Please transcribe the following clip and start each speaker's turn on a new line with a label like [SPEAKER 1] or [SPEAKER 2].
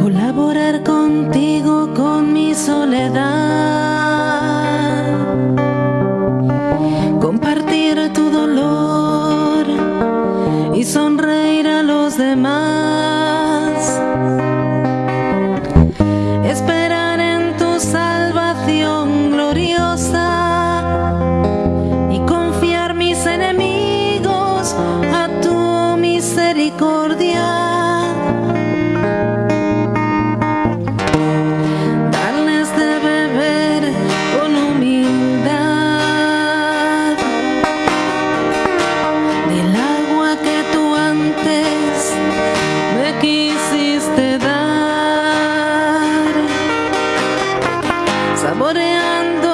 [SPEAKER 1] Colaborar contigo con mi soledad. Compartir tu dolor y sonreír a los demás. Darles de beber con humildad del agua que tú antes me quisiste dar, saboreando.